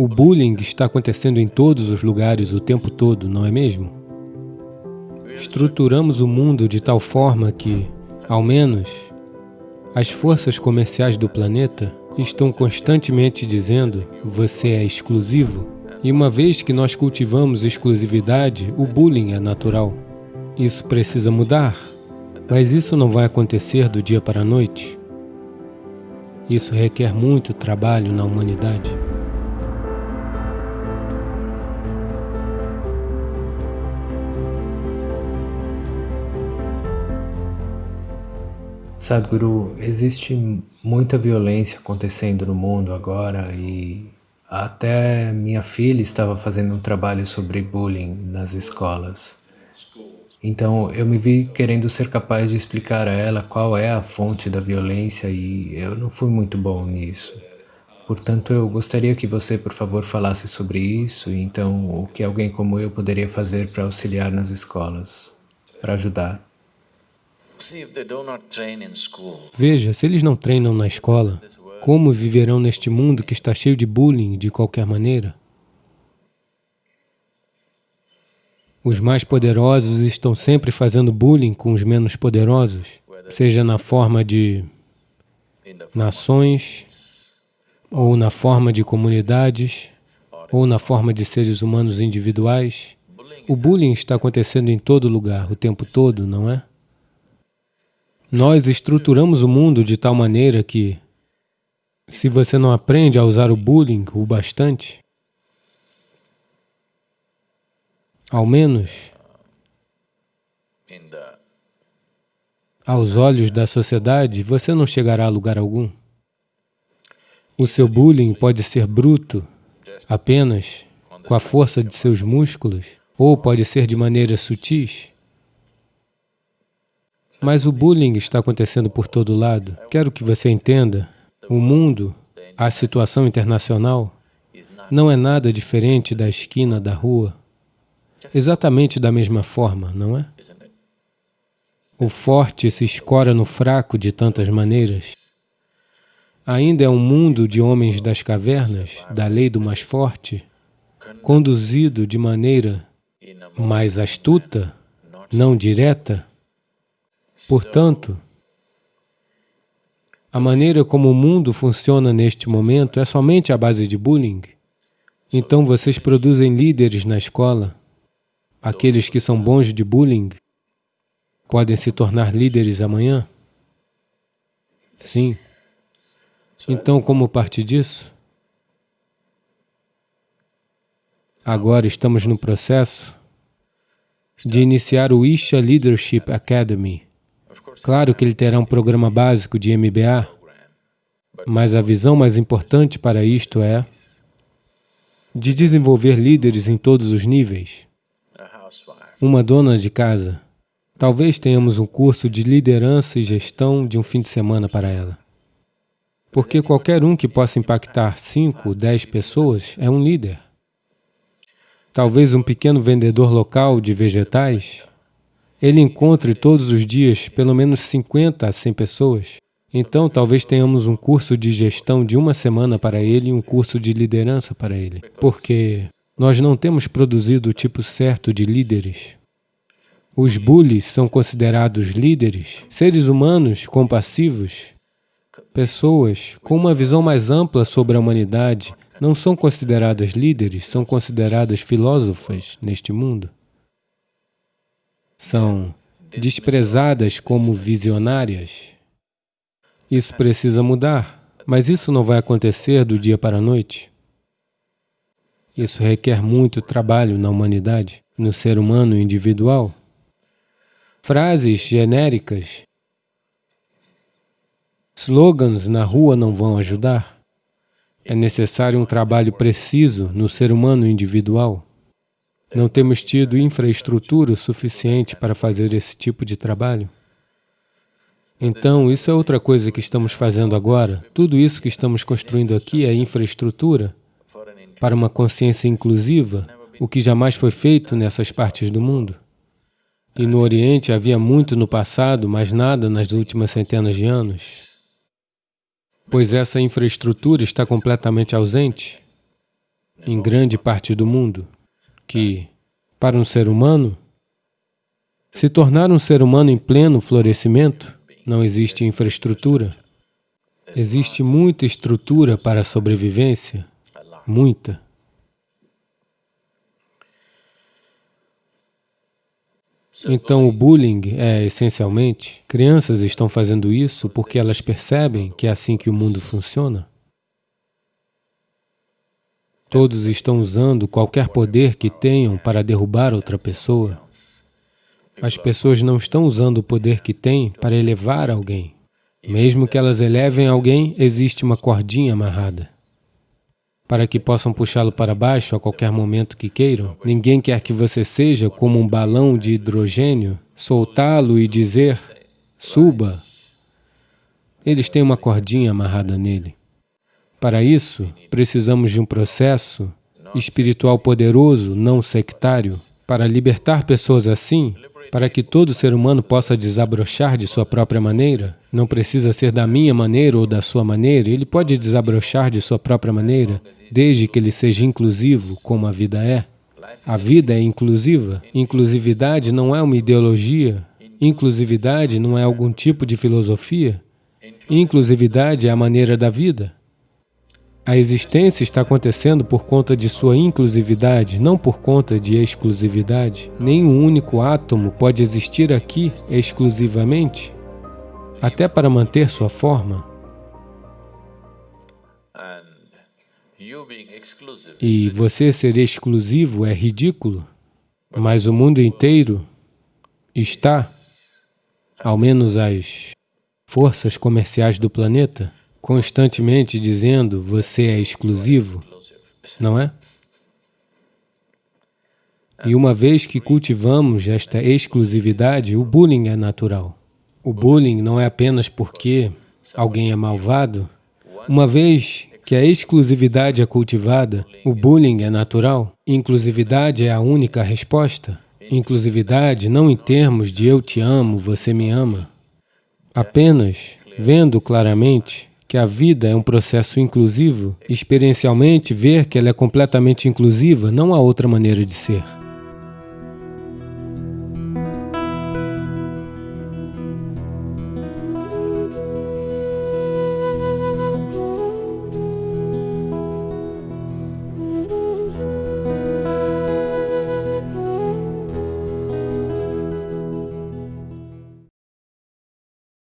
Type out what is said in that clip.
O bullying está acontecendo em todos os lugares o tempo todo, não é mesmo? Estruturamos o mundo de tal forma que, ao menos, as forças comerciais do planeta estão constantemente dizendo você é exclusivo. E uma vez que nós cultivamos exclusividade, o bullying é natural. Isso precisa mudar, mas isso não vai acontecer do dia para a noite. Isso requer muito trabalho na humanidade. Sadhguru, existe muita violência acontecendo no mundo agora e até minha filha estava fazendo um trabalho sobre bullying nas escolas. Então eu me vi querendo ser capaz de explicar a ela qual é a fonte da violência e eu não fui muito bom nisso. Portanto, eu gostaria que você, por favor, falasse sobre isso e então o que alguém como eu poderia fazer para auxiliar nas escolas, para ajudar. Veja, se eles não treinam na escola, como viverão neste mundo que está cheio de bullying de qualquer maneira? Os mais poderosos estão sempre fazendo bullying com os menos poderosos, seja na forma de nações, ou na forma de comunidades, ou na forma de seres humanos individuais. O bullying está acontecendo em todo lugar, o tempo todo, não é? Nós estruturamos o mundo de tal maneira que, se você não aprende a usar o bullying o bastante, ao menos aos olhos da sociedade, você não chegará a lugar algum. O seu bullying pode ser bruto, apenas com a força de seus músculos, ou pode ser de maneira sutis. Mas o bullying está acontecendo por todo lado. Quero que você entenda, o mundo, a situação internacional, não é nada diferente da esquina da rua. Exatamente da mesma forma, não é? O forte se escora no fraco de tantas maneiras. Ainda é um mundo de homens das cavernas, da lei do mais forte, conduzido de maneira mais astuta, não direta, Portanto, a maneira como o mundo funciona neste momento é somente a base de bullying. Então vocês produzem líderes na escola. Aqueles que são bons de bullying podem se tornar líderes amanhã? Sim. Então, como parte disso? Agora estamos no processo de iniciar o Isha Leadership Academy, Claro que ele terá um programa básico de MBA, mas a visão mais importante para isto é de desenvolver líderes em todos os níveis. Uma dona de casa, talvez tenhamos um curso de liderança e gestão de um fim de semana para ela. Porque qualquer um que possa impactar 5, 10 pessoas é um líder. Talvez um pequeno vendedor local de vegetais ele encontre todos os dias pelo menos 50 a 100 pessoas, então talvez tenhamos um curso de gestão de uma semana para ele e um curso de liderança para ele, porque nós não temos produzido o tipo certo de líderes. Os bullies são considerados líderes, seres humanos compassivos, pessoas com uma visão mais ampla sobre a humanidade, não são consideradas líderes, são consideradas filósofas neste mundo são desprezadas como visionárias. Isso precisa mudar, mas isso não vai acontecer do dia para a noite. Isso requer muito trabalho na humanidade, no ser humano individual. Frases genéricas, slogans na rua não vão ajudar. É necessário um trabalho preciso no ser humano individual. Não temos tido infraestrutura suficiente para fazer esse tipo de trabalho. Então, isso é outra coisa que estamos fazendo agora. Tudo isso que estamos construindo aqui é infraestrutura para uma consciência inclusiva, o que jamais foi feito nessas partes do mundo. E no Oriente havia muito no passado, mas nada nas últimas centenas de anos. Pois essa infraestrutura está completamente ausente. em grande parte do mundo, que, para um ser humano, se tornar um ser humano em pleno florescimento, não existe infraestrutura. Existe muita estrutura para a sobrevivência, muita. Então, o bullying é, essencialmente, crianças estão fazendo isso porque elas percebem que é assim que o mundo funciona. Todos estão usando qualquer poder que tenham para derrubar outra pessoa. As pessoas não estão usando o poder que têm para elevar alguém. Mesmo que elas elevem alguém, existe uma cordinha amarrada. Para que possam puxá-lo para baixo a qualquer momento que queiram, ninguém quer que você seja como um balão de hidrogênio, soltá-lo e dizer, suba. Eles têm uma cordinha amarrada nele. Para isso, precisamos de um processo espiritual poderoso, não sectário, para libertar pessoas assim, para que todo ser humano possa desabrochar de sua própria maneira, não precisa ser da minha maneira ou da sua maneira, ele pode desabrochar de sua própria maneira, desde que ele seja inclusivo, como a vida é. A vida é inclusiva. Inclusividade não é uma ideologia. Inclusividade não é algum tipo de filosofia. Inclusividade é a maneira da vida. A existência está acontecendo por conta de sua inclusividade, não por conta de exclusividade. Nenhum único átomo pode existir aqui exclusivamente, até para manter sua forma. E você ser exclusivo é ridículo, mas o mundo inteiro está, ao menos as forças comerciais do planeta, constantemente dizendo você é exclusivo, não é? E uma vez que cultivamos esta exclusividade, o bullying é natural. O bullying não é apenas porque alguém é malvado. Uma vez que a exclusividade é cultivada, o bullying é natural. Inclusividade é a única resposta. Inclusividade não em termos de eu te amo, você me ama. Apenas vendo claramente que a vida é um processo inclusivo, experiencialmente ver que ela é completamente inclusiva, não há outra maneira de ser.